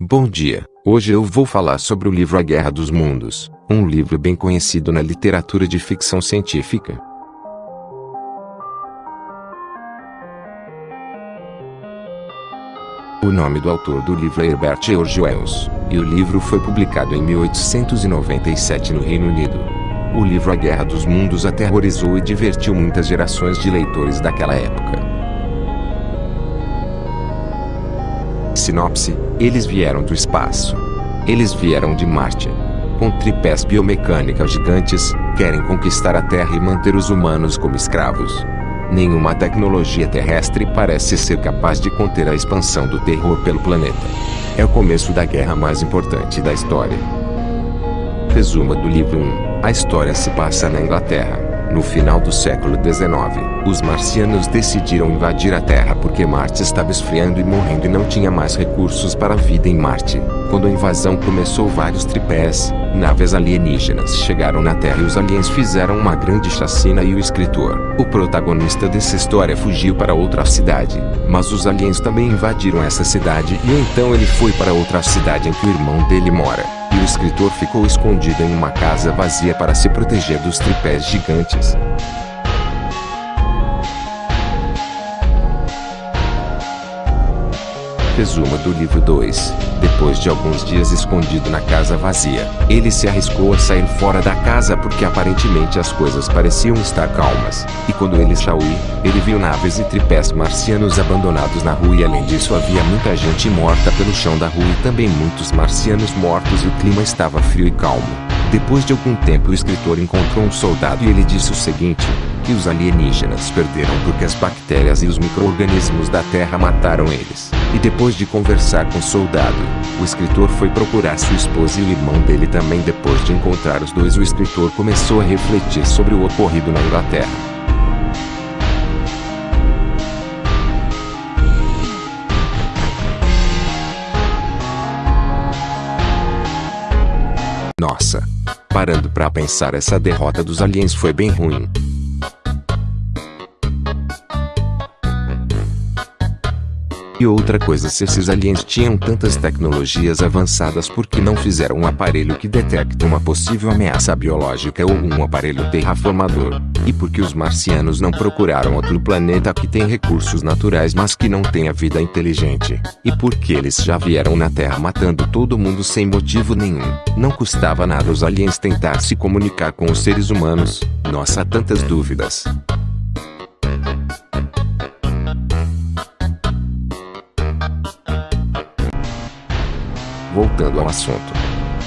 Bom dia, hoje eu vou falar sobre o livro A Guerra dos Mundos, um livro bem conhecido na literatura de ficção científica. O nome do autor do livro é Herbert George Wells, e o livro foi publicado em 1897 no Reino Unido. O livro A Guerra dos Mundos aterrorizou e divertiu muitas gerações de leitores daquela época. Sinopse: Eles vieram do espaço. Eles vieram de Marte. Com tripés biomecânicas gigantes, querem conquistar a Terra e manter os humanos como escravos. Nenhuma tecnologia terrestre parece ser capaz de conter a expansão do terror pelo planeta. É o começo da guerra mais importante da história. Resumo do livro 1. A história se passa na Inglaterra. No final do século XIX, os marcianos decidiram invadir a Terra porque Marte estava esfriando e morrendo e não tinha mais recursos para a vida em Marte. Quando a invasão começou vários tripés, naves alienígenas chegaram na Terra e os aliens fizeram uma grande chacina e o escritor, o protagonista dessa história fugiu para outra cidade, mas os aliens também invadiram essa cidade e então ele foi para outra cidade em que o irmão dele mora escritor ficou escondido em uma casa vazia para se proteger dos tripés gigantes. Resumo do livro 2. Depois de alguns dias escondido na casa vazia, ele se arriscou a sair fora da casa porque aparentemente as coisas pareciam estar calmas. E quando ele saiu, ele viu naves e tripés marcianos abandonados na rua e além disso havia muita gente morta pelo chão da rua e também muitos marcianos mortos e o clima estava frio e calmo. Depois de algum tempo o escritor encontrou um soldado e ele disse o seguinte, que os alienígenas perderam porque as bactérias e os micro-organismos da Terra mataram eles. E depois de conversar com o soldado, o escritor foi procurar sua esposa e o irmão dele também depois de encontrar os dois o escritor começou a refletir sobre o ocorrido na Inglaterra. Nossa! Parando para pensar essa derrota dos aliens foi bem ruim. E outra coisa se esses aliens tinham tantas tecnologias avançadas por que não fizeram um aparelho que detecta uma possível ameaça biológica ou um aparelho terraformador? E por que os marcianos não procuraram outro planeta que tem recursos naturais mas que não tenha vida inteligente? E por que eles já vieram na Terra matando todo mundo sem motivo nenhum? Não custava nada os aliens tentar se comunicar com os seres humanos? Nossa, tantas dúvidas. Voltando ao assunto.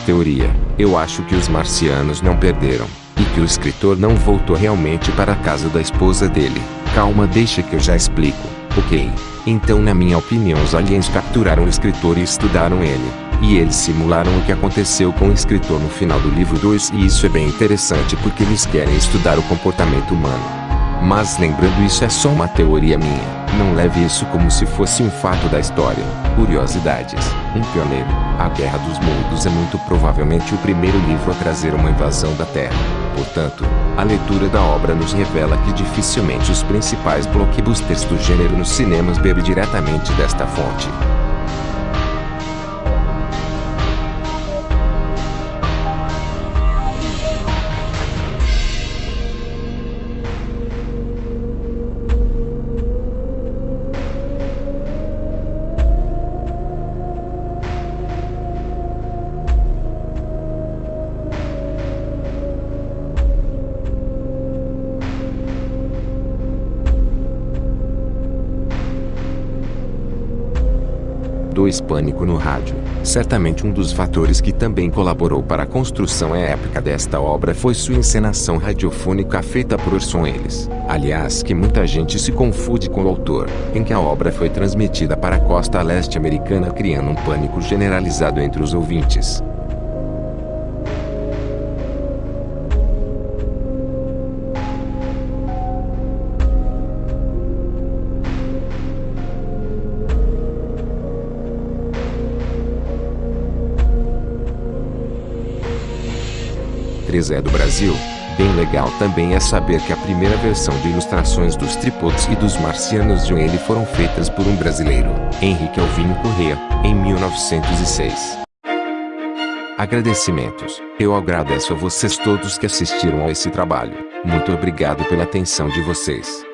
Teoria. Eu acho que os marcianos não perderam. E que o escritor não voltou realmente para a casa da esposa dele. Calma, deixa que eu já explico. Ok. Então, na minha opinião, os aliens capturaram o escritor e estudaram ele. E eles simularam o que aconteceu com o escritor no final do livro 2 e isso é bem interessante porque eles querem estudar o comportamento humano. Mas lembrando isso é só uma teoria minha. Não leve isso como se fosse um fato da história. Curiosidades. Um pioneiro. A Guerra dos Mundos é muito provavelmente o primeiro livro a trazer uma invasão da Terra. Portanto, a leitura da obra nos revela que dificilmente os principais blockbusters do gênero nos cinemas bebem diretamente desta fonte. Dois Pânico no rádio. Certamente um dos fatores que também colaborou para a construção épica desta obra foi sua encenação radiofônica feita por Orson Welles. Aliás, que muita gente se confunde com o autor, em que a obra foi transmitida para a costa leste americana criando um pânico generalizado entre os ouvintes. 3 é do Brasil, Bem legal também é saber que a primeira versão de ilustrações dos tripods e dos marcianos de Wayne foram feitas por um brasileiro, Henrique Alvino Corrêa, em 1906. Agradecimentos. Eu agradeço a vocês todos que assistiram a esse trabalho. Muito obrigado pela atenção de vocês.